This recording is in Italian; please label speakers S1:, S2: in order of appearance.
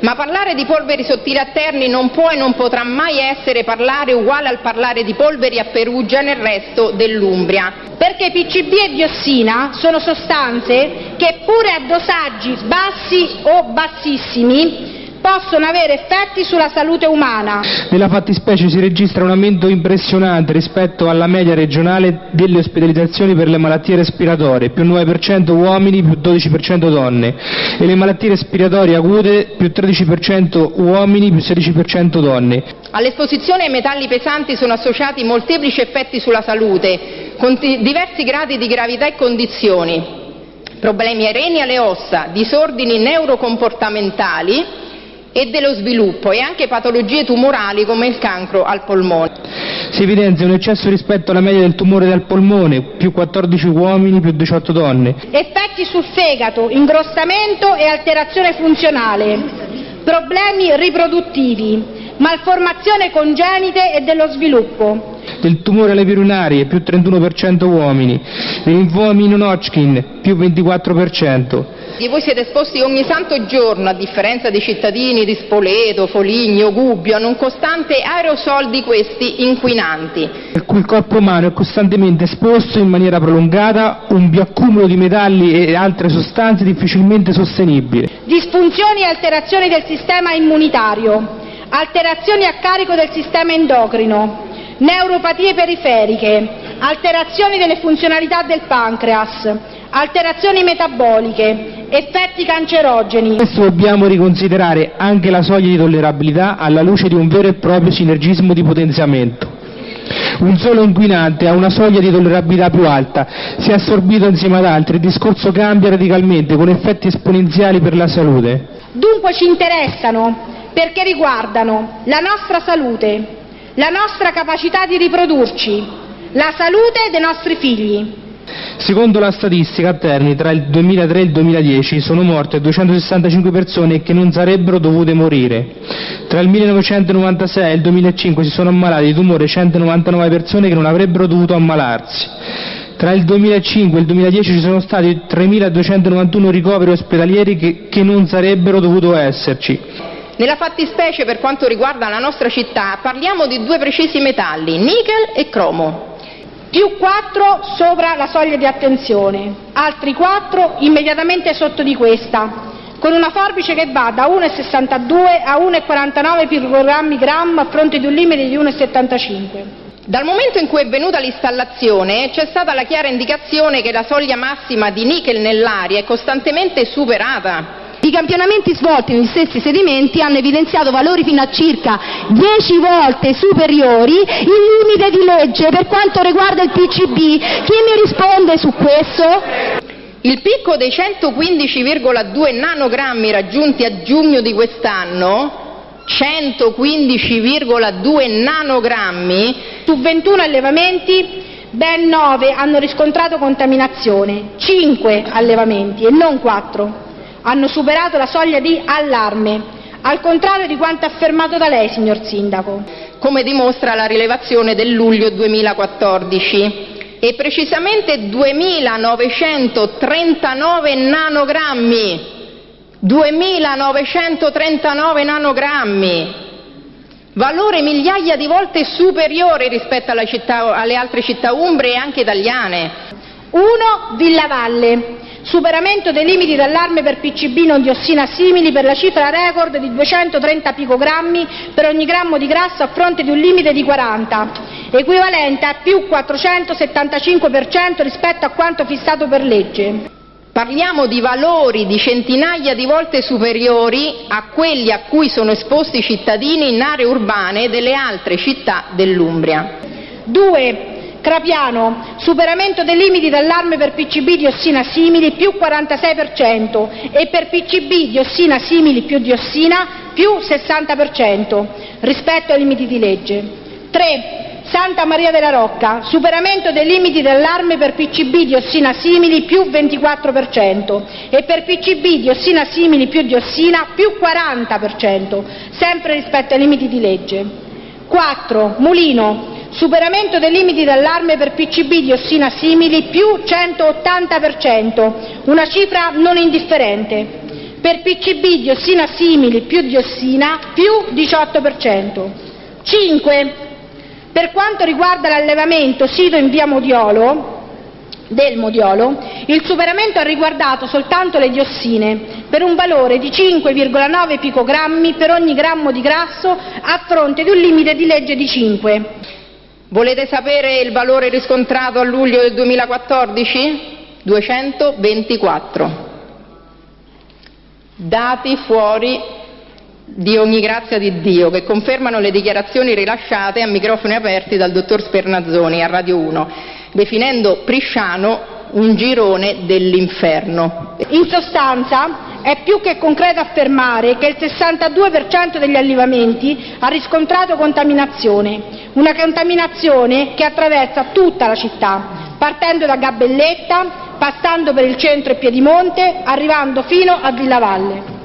S1: Ma parlare di polveri sottili a Terni non può e non potrà mai essere parlare uguale al parlare di polveri a Perugia nel resto dell'Umbria.
S2: Perché PCB e diossina sono sostanze che pure a dosaggi bassi o bassissimi possono avere effetti sulla salute umana.
S3: Nella fattispecie si registra un aumento impressionante rispetto alla media regionale delle ospedalizzazioni per le malattie respiratorie, più 9% uomini, più 12% donne, e le malattie respiratorie acute, più 13% uomini, più 16% donne.
S1: All'esposizione ai metalli pesanti sono associati molteplici effetti sulla salute, con diversi gradi di gravità e condizioni problemi ai reni e alle ossa, disordini neurocomportamentali, e dello sviluppo e anche patologie tumorali come il cancro al polmone.
S3: Si evidenzia un eccesso rispetto alla media del tumore del polmone, più 14 uomini, più 18 donne.
S2: Effetti sul fegato, ingrossamento e alterazione funzionale, problemi riproduttivi, malformazione congenite e dello sviluppo.
S3: Del tumore alle virunarie, più 31% uomini, dei linfomi non Hodgkin, più 24%.
S1: Voi siete esposti ogni santo giorno, a differenza dei cittadini di Spoleto, Foligno, Gubbio, a un costante aerosol di questi inquinanti.
S3: Per cui il corpo umano è costantemente esposto in maniera prolungata un bioaccumulo di metalli e altre sostanze difficilmente sostenibile.
S2: Disfunzioni e alterazioni del sistema immunitario, alterazioni a carico del sistema endocrino, neuropatie periferiche, alterazioni delle funzionalità del pancreas, alterazioni metaboliche, effetti cancerogeni.
S3: Questo dobbiamo riconsiderare anche la soglia di tollerabilità alla luce di un vero e proprio sinergismo di potenziamento. Un solo inquinante ha una soglia di tollerabilità più alta, se assorbito insieme ad altri il discorso cambia radicalmente con effetti esponenziali per la salute.
S2: Dunque ci interessano perché riguardano la nostra salute, la nostra capacità di riprodurci, la salute dei nostri figli.
S3: Secondo la statistica a Terni tra il 2003 e il 2010 sono morte 265 persone che non sarebbero dovute morire. Tra il 1996 e il 2005 si sono ammalate di tumore 199 persone che non avrebbero dovuto ammalarsi. Tra il 2005 e il 2010 ci sono stati 3.291 ricoveri ospedalieri che, che non sarebbero dovuto esserci.
S1: Nella fattispecie, per quanto riguarda la nostra città, parliamo di due precisi metalli, nickel e cromo
S2: più 4 sopra la soglia di attenzione, altri 4 immediatamente sotto di questa, con una forbice che va da 1,62 a 1,49 picogrammi a fronte di un limite di 1,75.
S1: Dal momento in cui è venuta l'installazione c'è stata la chiara indicazione che la soglia massima di nickel nell'aria è costantemente superata
S4: i campionamenti svolti negli stessi sedimenti hanno evidenziato valori fino a circa 10 volte superiori il limite di legge per quanto riguarda il PCB. Chi mi risponde su questo?
S1: Il picco dei 115,2 nanogrammi raggiunti a giugno di quest'anno 115,2 nanogrammi
S2: su 21 allevamenti ben 9 hanno riscontrato contaminazione, 5 allevamenti e non 4 hanno superato la soglia di allarme, al contrario di quanto affermato da lei, signor Sindaco.
S1: Come dimostra la rilevazione del luglio 2014 e precisamente 2.939 nanogrammi. 2.939 nanogrammi, valore migliaia di volte superiore rispetto città, alle altre città umbre e anche italiane.
S2: 1. Villavalle, superamento dei limiti d'allarme per PCB non diossina simili per la cifra record di 230 picogrammi per ogni grammo di grasso a fronte di un limite di 40, equivalente a più 475% rispetto a quanto fissato per legge.
S1: Parliamo di valori di centinaia di volte superiori a quelli a cui sono esposti i cittadini in aree urbane delle altre città dell'Umbria.
S2: 2. Trapiano, superamento dei limiti d'allarme per PCB diossina simili più 46% e per PCB diossina simili più diossina più 60% rispetto ai limiti di legge. 3. Santa Maria della Rocca, superamento dei limiti d'allarme per PCB diossina simili più 24% e per PCB diossina simili più diossina più 40%, sempre rispetto ai limiti di legge. 4. Mulino, superamento dei limiti d'allarme per PCB diossina simili più 180%, una cifra non indifferente. per PCB diossina simili più diossina più 18%. 5. Per quanto riguarda l'allevamento sito in via Modiolo, del Modiolo, il superamento ha riguardato soltanto le diossine, per un valore di 5,9 picogrammi per ogni grammo di grasso, a fronte di un limite di legge di 5.
S1: Volete sapere il valore riscontrato a luglio del 2014? 224. Dati fuori di ogni grazia di Dio, che confermano le dichiarazioni rilasciate a microfoni aperti dal dottor Spernazzoni a Radio 1, definendo Prisciano un girone dell'inferno.
S2: In sostanza, è più che concreto affermare che il 62 per cento degli allevamenti ha riscontrato contaminazione, una contaminazione che attraversa tutta la città, partendo da Gabelletta, passando per il centro e Piedimonte, arrivando fino a Villa Valle.